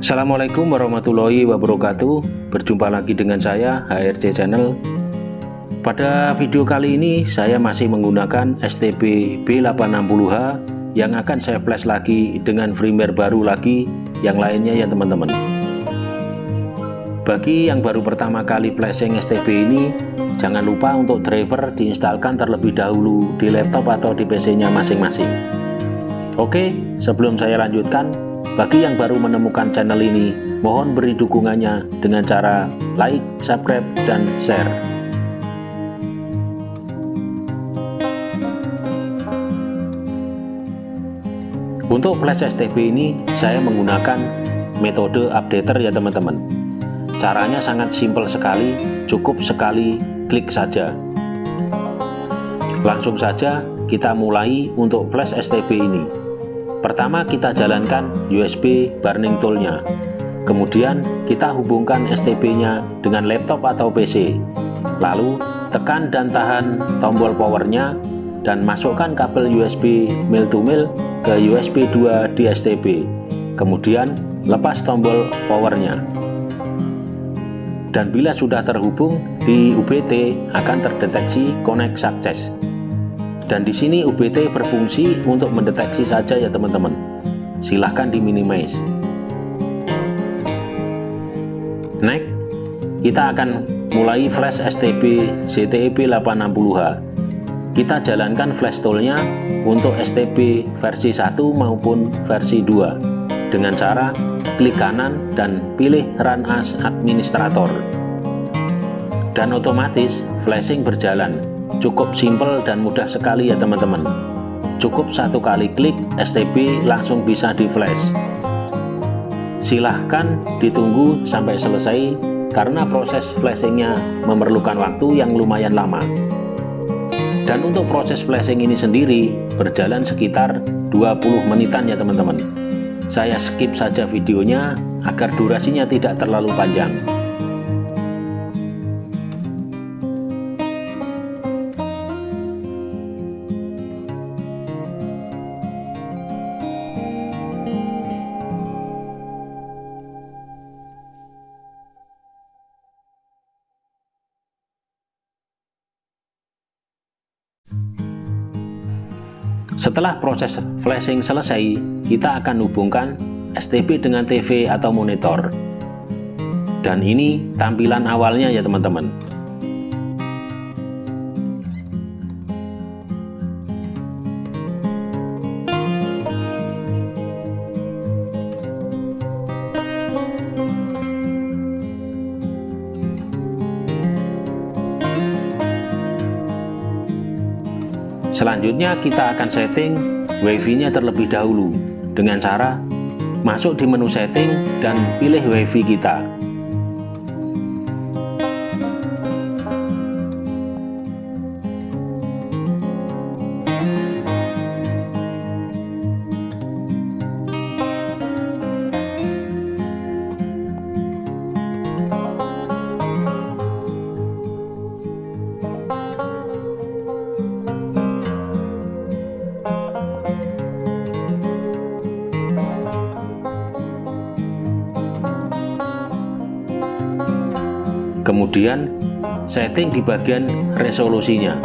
Assalamualaikum warahmatullahi wabarakatuh. Berjumpa lagi dengan saya HRC Channel. Pada video kali ini saya masih menggunakan STB B860H Yang akan saya flash lagi dengan firmware baru lagi Yang lainnya ya teman-teman. Bagi yang baru pertama kali flashing STB ini Jangan lupa untuk driver diinstalkan terlebih dahulu di laptop atau di PC nya masing-masing. Oke sebelum saya lanjutkan bagi yang baru menemukan channel ini, mohon beri dukungannya dengan cara like, subscribe, dan share. Untuk flash STB ini, saya menggunakan metode updater ya teman-teman. Caranya sangat simpel sekali, cukup sekali klik saja. Langsung saja kita mulai untuk flash STB ini. Pertama kita jalankan USB burning toolnya. Kemudian kita hubungkan STB-nya dengan laptop atau PC Lalu tekan dan tahan tombol powernya dan masukkan kabel USB mil to mil ke USB 2 di STB Kemudian lepas tombol powernya. Dan bila sudah terhubung di UBT akan terdeteksi connect success dan di sini UBT berfungsi untuk mendeteksi saja ya teman-teman. Silahkan di minimize next kita akan mulai flash STB ZTEB 860H kita jalankan flash toolnya untuk STB versi 1 maupun versi 2 dengan cara klik kanan dan pilih run as administrator. Dan otomatis flashing berjalan cukup simple dan mudah sekali ya teman-teman. Cukup satu kali klik STB langsung bisa di flash silahkan ditunggu sampai selesai karena proses flashingnya memerlukan waktu yang lumayan lama. Dan untuk proses flashing ini sendiri berjalan sekitar 20 menitan ya teman-teman. Saya skip saja videonya agar durasinya tidak terlalu panjang Setelah proses flashing selesai, kita akan hubungkan STB dengan TV atau monitor. Dan ini tampilan awalnya ya teman-teman. Selanjutnya kita akan setting WiFi nya terlebih dahulu dengan cara masuk di menu setting dan pilih WiFi kita kemudian setting di bagian resolusinya.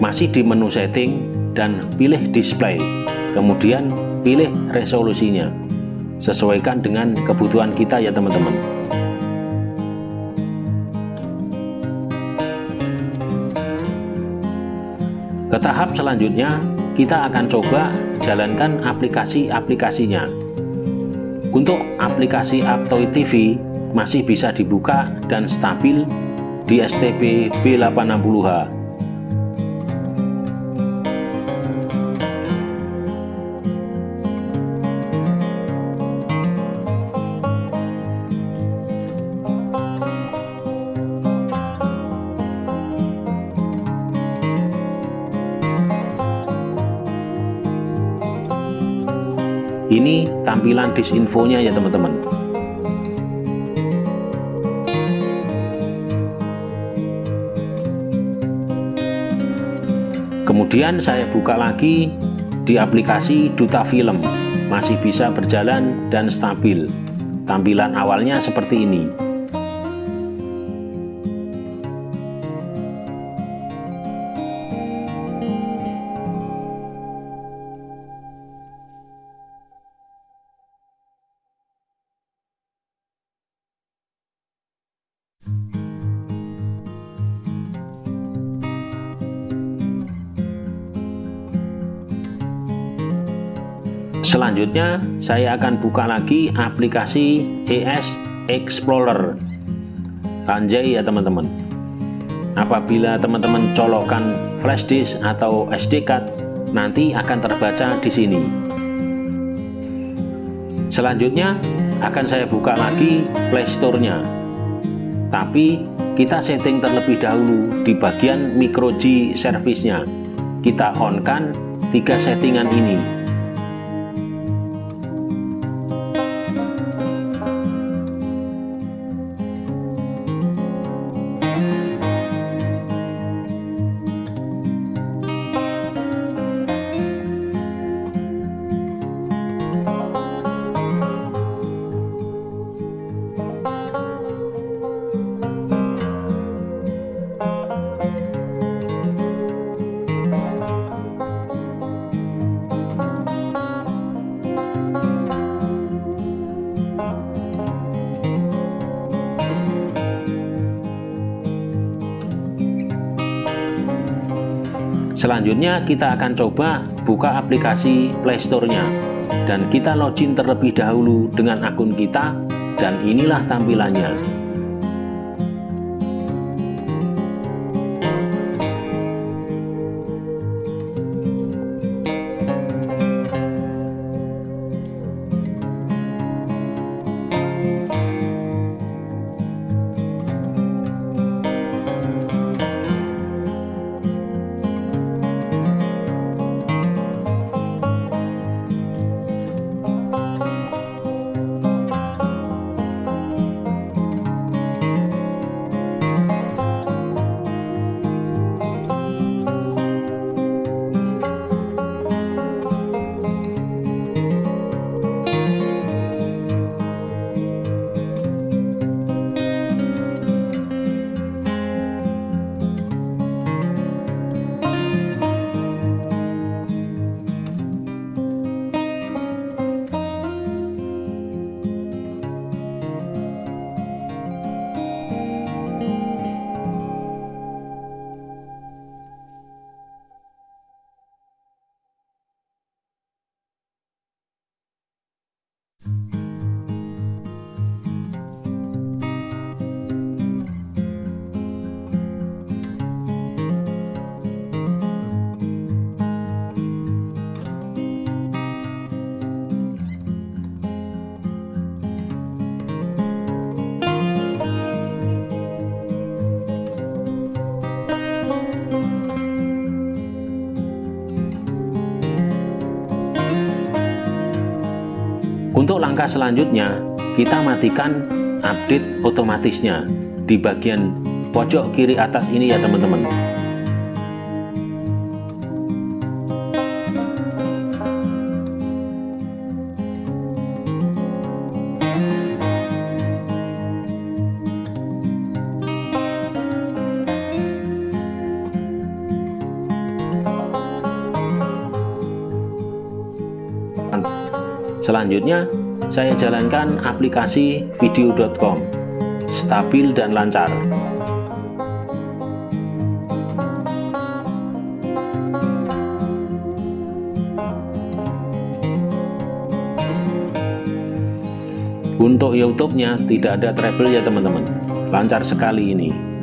Masih di menu setting dan pilih display. Kemudian pilih resolusinya. Sesuaikan dengan kebutuhan kita ya teman-teman. Ke tahap selanjutnya kita akan coba jalankan aplikasi-aplikasinya. Untuk aplikasi Aptoid TV masih bisa dibuka dan stabil di STB B860H ini tampilan disinfonya ya teman-teman kemudian saya buka lagi di aplikasi Duta Film. Masih bisa berjalan dan stabil. Tampilan awalnya seperti ini Selanjutnya, saya akan buka lagi aplikasi ES Explorer. Anjay ya teman-teman. Apabila teman-teman colokkan flash disk atau SD card, nanti akan terbaca di sini. Selanjutnya, akan saya buka lagi Play Store-nya. Tapi, kita setting terlebih dahulu di bagian micro G service-nya. Kita on-kan tiga settingan ini Selanjutnya kita akan coba buka aplikasi Playstore-nya dan kita login terlebih dahulu dengan akun kita dan inilah tampilannya. Langkah selanjutnya, kita matikan update otomatisnya di bagian pojok kiri atas ini ya teman-teman. Selanjutnya, saya jalankan aplikasi video.com, stabil dan lancar. Untuk YouTube-nya tidak ada treble ya teman-teman, lancar sekali ini.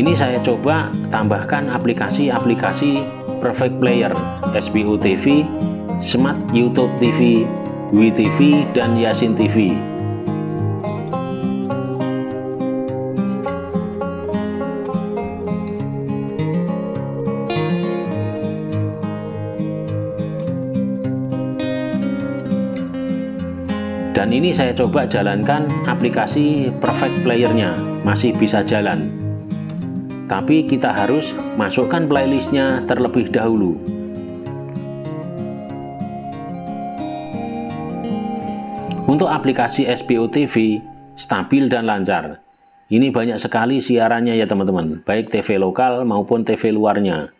Ini saya coba tambahkan aplikasi-aplikasi Perfect Player, SBU TV, Smart YouTube TV, WTV, dan Yasin TV. dan ini saya coba jalankan aplikasi perfect playernya masih bisa jalan tapi kita harus masukkan playlistnya terlebih dahulu. Untuk aplikasi SPO TV stabil dan lancar. Ini banyak sekali siarannya ya teman-teman baik TV lokal maupun TV luarnya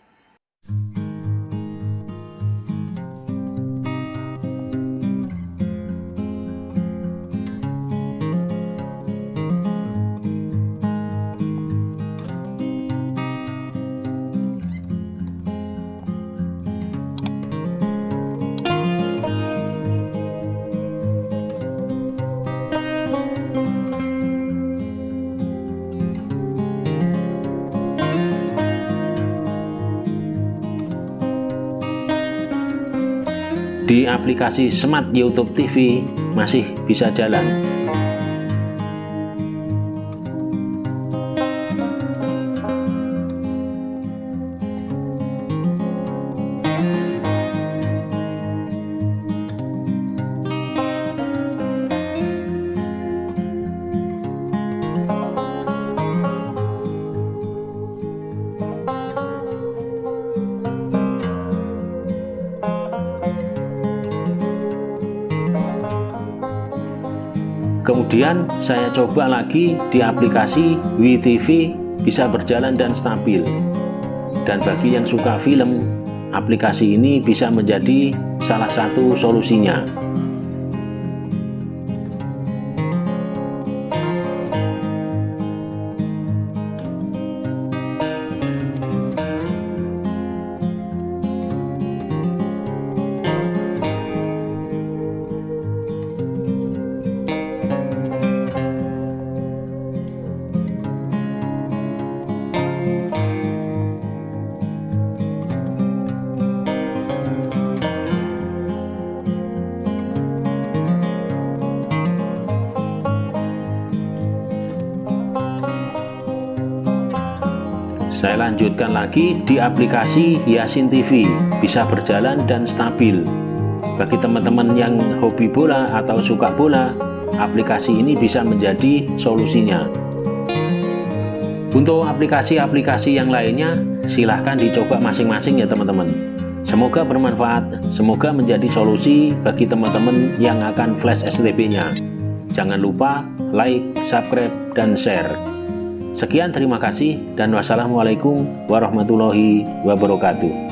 di aplikasi Smart YouTube TV masih bisa jalan kemudian saya coba lagi di aplikasi WeTV bisa berjalan dan stabil. Dan bagi yang suka film aplikasi ini bisa menjadi salah satu solusinya lanjutkan lagi di aplikasi Yasin TV, bisa berjalan dan stabil. Bagi teman-teman yang hobi bola atau suka bola, aplikasi ini bisa menjadi solusinya. Untuk aplikasi-aplikasi yang lainnya, silahkan dicoba masing-masing ya teman-teman. Semoga bermanfaat, semoga menjadi solusi bagi teman-teman yang akan flash STB-nya. Jangan lupa like, subscribe, dan share. Sekian terima kasih dan wassalamualaikum warahmatullahi wabarakatuh.